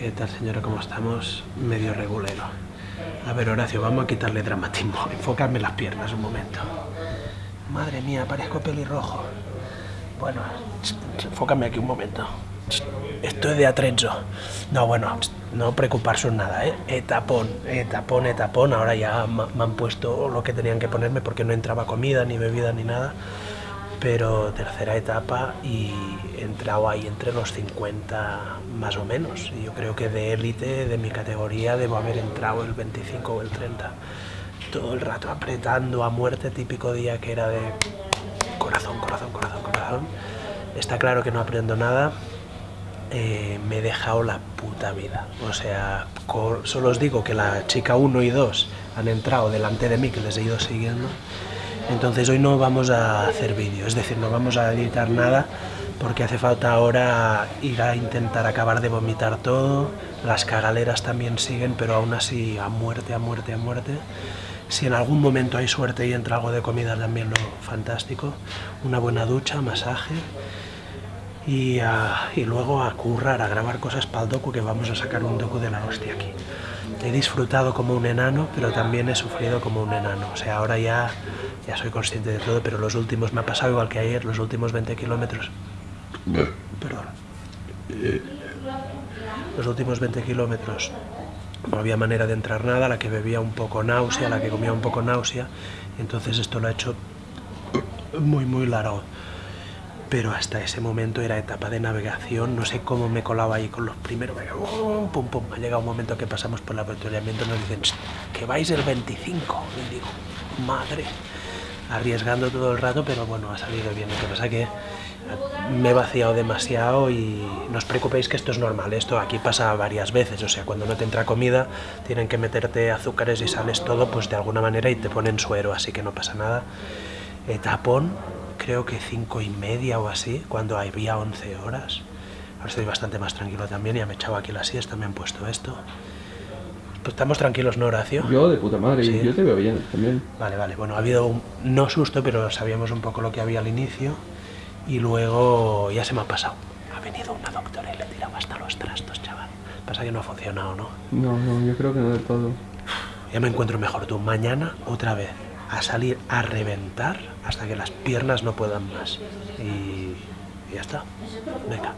¿Qué tal señora? ¿Cómo estamos? Medio regulero. A ver Horacio, vamos a quitarle dramatismo. Enfocarme las piernas un momento. Madre mía, parezco pelirrojo. Bueno, enfócame aquí un momento. Esto es de atrecho. No, bueno, no preocuparse en nada, ¿eh? Etapón, etapón, etapón. Ahora ya me han puesto lo que tenían que ponerme porque no entraba comida, ni bebida, ni nada pero tercera etapa y he entrado ahí entre los 50 más o menos. Y yo creo que de élite, de mi categoría, debo haber entrado el 25 o el 30. Todo el rato apretando a muerte, típico día que era de corazón, corazón, corazón, corazón. Está claro que no aprendo nada, eh, me he dejado la puta vida. O sea, solo os digo que la chica 1 y 2 han entrado delante de mí, que les he ido siguiendo, entonces hoy no vamos a hacer vídeo, es decir, no vamos a editar nada porque hace falta ahora ir a intentar acabar de vomitar todo, las cagaleras también siguen, pero aún así a muerte, a muerte, a muerte. Si en algún momento hay suerte y entra algo de comida también lo fantástico, una buena ducha, masaje y, y luego a currar, a grabar cosas para el docu que vamos a sacar un docu de la hostia aquí. He disfrutado como un enano, pero también he sufrido como un enano, o sea, ahora ya ya soy consciente de todo, pero los últimos, me ha pasado igual que ayer, los últimos 20 kilómetros, perdón, los últimos 20 kilómetros no había manera de entrar nada, la que bebía un poco náusea, la que comía un poco náusea, entonces esto lo ha hecho muy muy largo. Pero hasta ese momento era etapa de navegación, no sé cómo me colaba ahí con los primeros, pum pum, ha llegado un momento que pasamos por el apretolamiento y nos dicen que vais el 25, y digo, madre, arriesgando todo el rato, pero bueno, ha salido bien. Lo que pasa que me he vaciado demasiado y no os preocupéis que esto es normal, esto aquí pasa varias veces, o sea, cuando no te entra comida tienen que meterte azúcares y sales todo, pues de alguna manera y te ponen suero, así que no pasa nada. tapón, creo que cinco y media o así, cuando había 11 horas. Ahora estoy bastante más tranquilo también, ya me he echado aquí la siesta, me han puesto esto. Estamos tranquilos, ¿no, Horacio? Yo de puta madre, ¿Sí? yo te veo bien también. Vale, vale. Bueno, ha habido un, no susto, pero sabíamos un poco lo que había al inicio y luego ya se me ha pasado. Ha venido una doctora y le he tirado hasta los trastos, chaval. Pasa que no ha funcionado, ¿no? No, no, yo creo que no del todo. Ya me encuentro mejor tú. Mañana, otra vez, a salir a reventar hasta que las piernas no puedan más. Y, y ya está. Venga.